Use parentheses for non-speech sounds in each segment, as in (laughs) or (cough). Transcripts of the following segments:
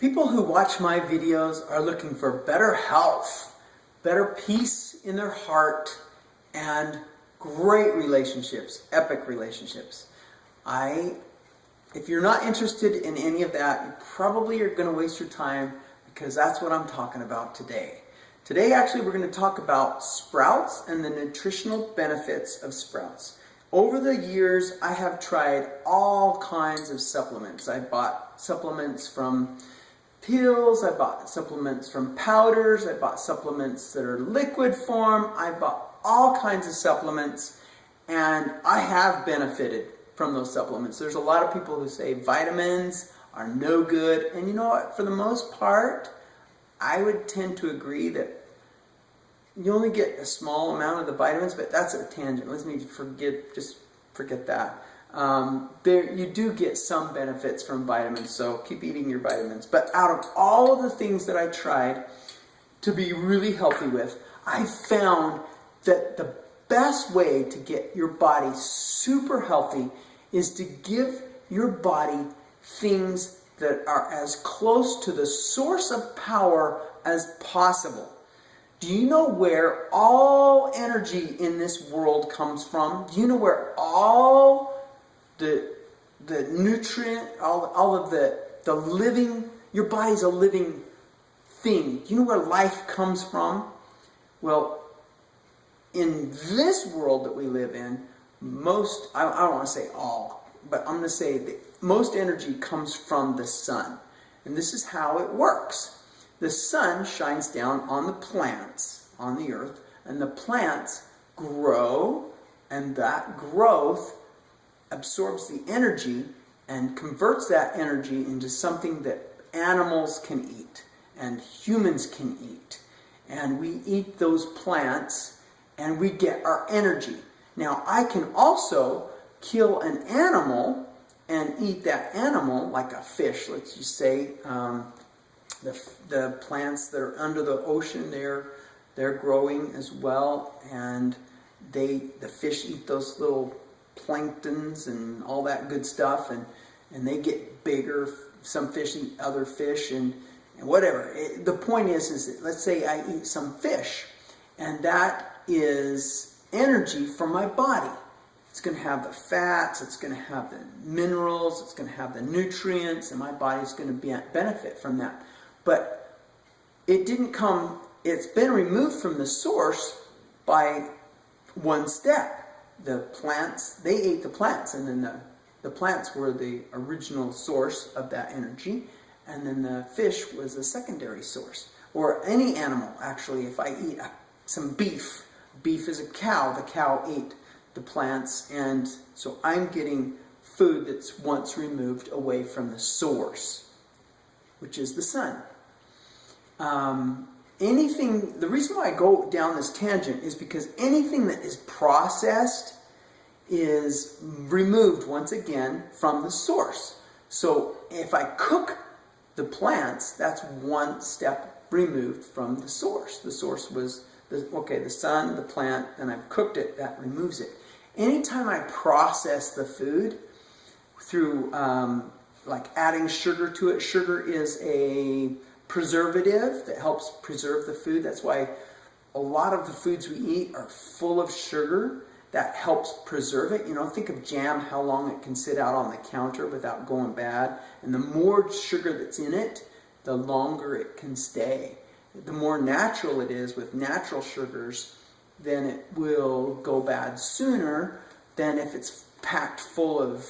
People who watch my videos are looking for better health, better peace in their heart, and great relationships, epic relationships. I, if you're not interested in any of that, you probably are going to waste your time because that's what I'm talking about today. Today, actually, we're going to talk about sprouts and the nutritional benefits of sprouts. Over the years, I have tried all kinds of supplements. I bought supplements from pills, I bought supplements from powders, I bought supplements that are liquid form, I bought all kinds of supplements, and I have benefited from those supplements. There's a lot of people who say vitamins are no good, and you know what, for the most part, I would tend to agree that you only get a small amount of the vitamins, but that's a tangent. Let's me forget, just forget that. Um, there, you do get some benefits from vitamins, so keep eating your vitamins. But out of all of the things that I tried to be really healthy with, I found that the best way to get your body super healthy is to give your body things that are as close to the source of power as possible. Do you know where all energy in this world comes from? Do you know where all the the nutrient, all, all of the, the living, your body's a living thing. Do you know where life comes from? Well, in this world that we live in, most, I, I don't want to say all, but I'm going to say that most energy comes from the sun. And this is how it works. The sun shines down on the plants on the earth, and the plants grow, and that growth absorbs the energy and converts that energy into something that animals can eat and humans can eat. And we eat those plants and we get our energy. Now, I can also kill an animal and eat that animal, like a fish, let's just say, um, the, the plants that are under the ocean, they're, they're growing as well, and they the fish eat those little planktons and all that good stuff, and, and they get bigger. Some fish eat other fish, and, and whatever. It, the point is, is that let's say I eat some fish, and that is energy for my body. It's going to have the fats, it's going to have the minerals, it's going to have the nutrients, and my body's going to be, benefit from that. But it didn't come, it's been removed from the source by one step. The plants, they ate the plants, and then the, the plants were the original source of that energy, and then the fish was a secondary source. Or any animal, actually, if I eat some beef, beef is a cow, the cow ate the plants, and so I'm getting food that's once removed away from the source, which is the sun. Um, anything, the reason why I go down this tangent is because anything that is processed is removed once again from the source. So if I cook the plants, that's one step removed from the source. The source was, the, okay, the sun, the plant, and I've cooked it, that removes it. Anytime I process the food through um, like adding sugar to it, sugar is a preservative that helps preserve the food. That's why a lot of the foods we eat are full of sugar that helps preserve it. You know, think of jam, how long it can sit out on the counter without going bad. And the more sugar that's in it, the longer it can stay. The more natural it is with natural sugars, then it will go bad sooner than if it's packed full of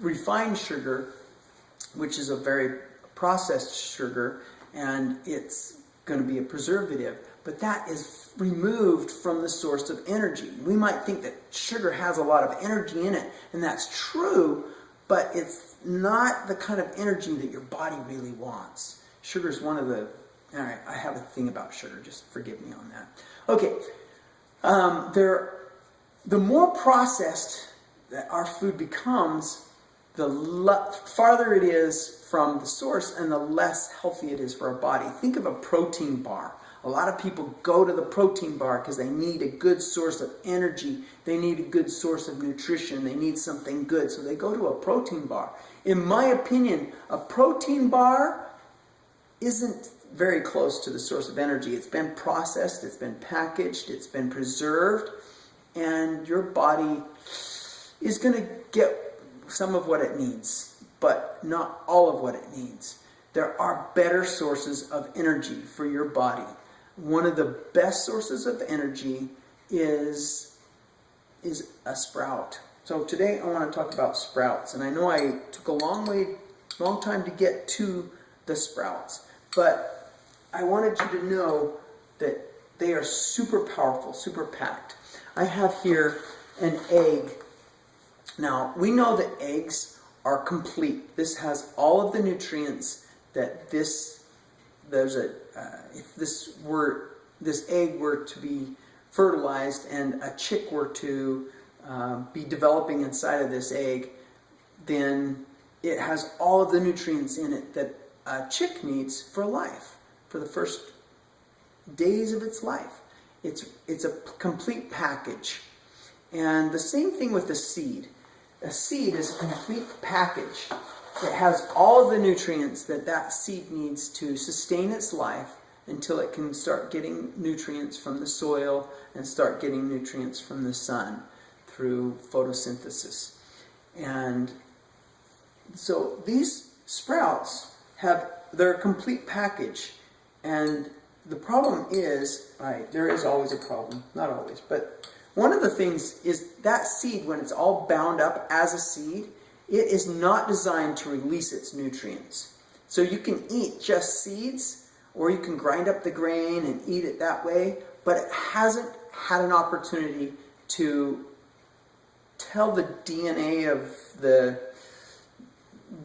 refined sugar, which is a very processed sugar, and it's going to be a preservative. But that is removed from the source of energy. We might think that sugar has a lot of energy in it, and that's true, but it's not the kind of energy that your body really wants. Sugar is one of the, all right, I have a thing about sugar, just forgive me on that. Okay, um, there, the more processed that our food becomes, the farther it is from the source and the less healthy it is for our body. Think of a protein bar. A lot of people go to the protein bar because they need a good source of energy. They need a good source of nutrition. They need something good. So they go to a protein bar. In my opinion, a protein bar isn't very close to the source of energy. It's been processed, it's been packaged, it's been preserved, and your body is going to get some of what it needs, but not all of what it needs. There are better sources of energy for your body. One of the best sources of energy is, is a sprout. So today I want to talk about sprouts, and I know I took a long way, long time to get to the sprouts, but I wanted you to know that they are super powerful, super packed. I have here an egg. Now, we know that eggs are complete. This has all of the nutrients that this, there's a, uh, if this were, this egg were to be fertilized and a chick were to uh, be developing inside of this egg, then it has all of the nutrients in it that a chick needs for life, for the first days of its life. It's, it's a complete package. And the same thing with the seed. A seed is a complete package that has all the nutrients that that seed needs to sustain its life until it can start getting nutrients from the soil and start getting nutrients from the sun through photosynthesis. And so these sprouts have their complete package. And the problem is, right, there is always a problem, not always, but one of the things is that seed, when it's all bound up as a seed, it is not designed to release its nutrients. So you can eat just seeds, or you can grind up the grain and eat it that way, but it hasn't had an opportunity to tell the DNA of the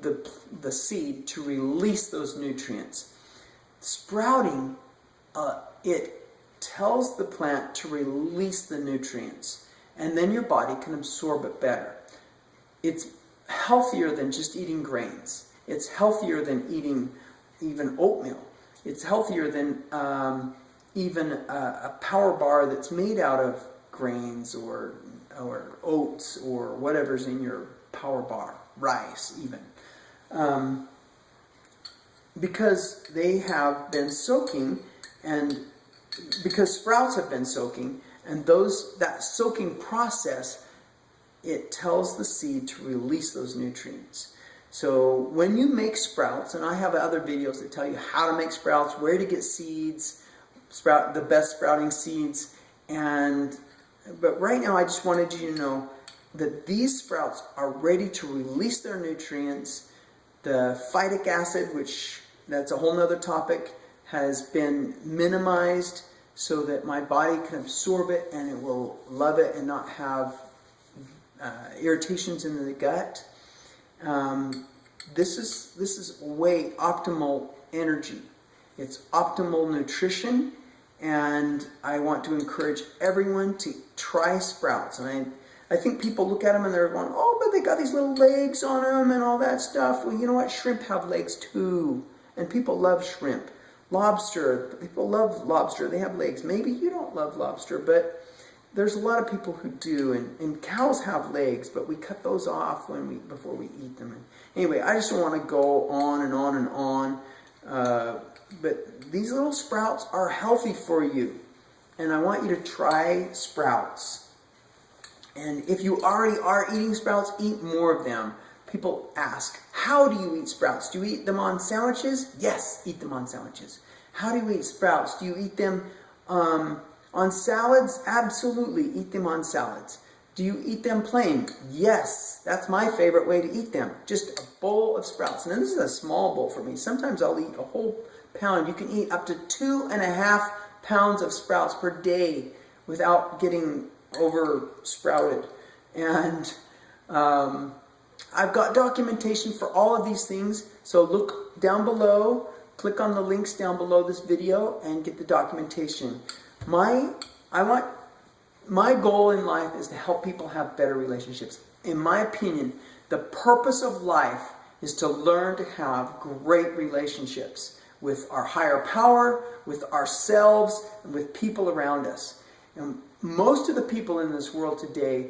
the, the seed to release those nutrients. Sprouting, uh, it tells the plant to release the nutrients, and then your body can absorb it better. It's healthier than just eating grains. It's healthier than eating even oatmeal. It's healthier than um, even a, a power bar that's made out of grains or or oats or whatever's in your power bar, rice even um, because they have been soaking and because sprouts have been soaking and those that soaking process it tells the seed to release those nutrients. So when you make sprouts and I have other videos that tell you how to make sprouts where to get seeds sprout the best sprouting seeds and but right now I just wanted you to know that these sprouts are ready to release their nutrients. The phytic acid, which that's a whole nother topic, has been minimized so that my body can absorb it and it will love it and not have uh, irritations in the gut. Um, this is this is way optimal energy. It's optimal nutrition, and I want to encourage everyone to try sprouts. And I I think people look at them and they're going, oh, but they got these little legs on them and all that stuff. Well, you know what? Shrimp have legs too. And people love shrimp. Lobster, people love lobster. They have legs. Maybe you don't love lobster, but there's a lot of people who do. And, and cows have legs, but we cut those off when we before we eat them. And anyway, I just don't want to go on and on and on. Uh, but these little sprouts are healthy for you. And I want you to try sprouts. And if you already are eating sprouts, eat more of them. People ask, how do you eat sprouts? Do you eat them on sandwiches? Yes, eat them on sandwiches. How do you eat sprouts? Do you eat them um, on salads? Absolutely, eat them on salads. Do you eat them plain? Yes, that's my favorite way to eat them. Just a bowl of sprouts. And this is a small bowl for me. Sometimes I'll eat a whole pound. You can eat up to two and a half pounds of sprouts per day without getting over sprouted. And um, I've got documentation for all of these things. So look down below, click on the links down below this video and get the documentation. My, I want, my goal in life is to help people have better relationships. In my opinion, the purpose of life is to learn to have great relationships with our higher power, with ourselves, and with people around us. And most of the people in this world today,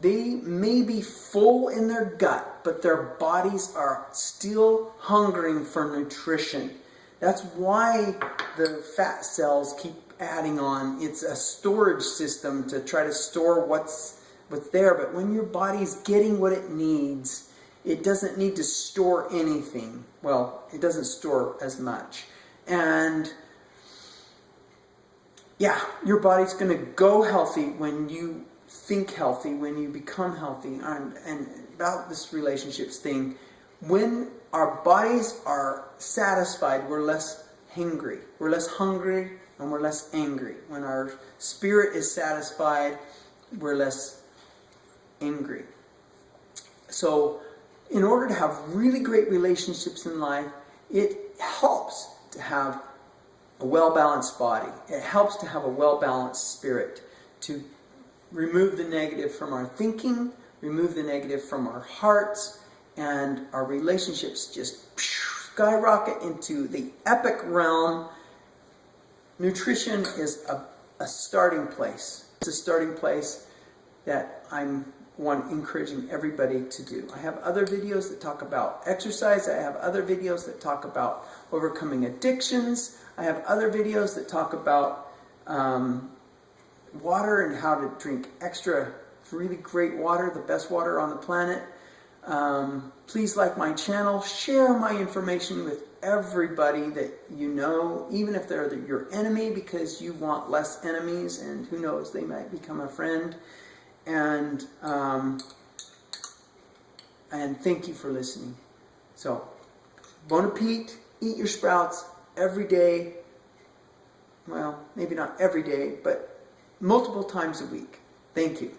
they may be full in their gut, but their bodies are still hungering for nutrition. That's why the fat cells keep adding on. It's a storage system to try to store what's what's there. But when your body's getting what it needs, it doesn't need to store anything. Well, it doesn't store as much. And yeah, your body's going to go healthy when you think healthy, when you become healthy. And, and about this relationships thing, when our bodies are satisfied, we're less hungry. We're less hungry and we're less angry. When our spirit is satisfied, we're less angry. So, in order to have really great relationships in life, it helps to have a well balanced body. It helps to have a well balanced spirit, to remove the negative from our thinking, remove the negative from our hearts, and our relationships just skyrocket into the epic realm. Nutrition is a, a starting place. It's a starting place that I'm one encouraging everybody to do. I have other videos that talk about exercise. I have other videos that talk about overcoming addictions. I have other videos that talk about um, water and how to drink extra really great water, the best water on the planet. Um, please like my channel, share my information with everybody that you know, even if they're the, your enemy, because you want less enemies, and who knows, they might become a friend. And um, and thank you for listening. So, bon appetit, eat your sprouts every day. Well, maybe not every day, but multiple times a week. Thank you.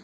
(laughs)